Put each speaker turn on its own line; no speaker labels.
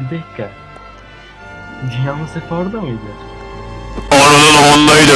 Bir dakika. Cihan Sefa orada mıydı?
Ananın ondaydı.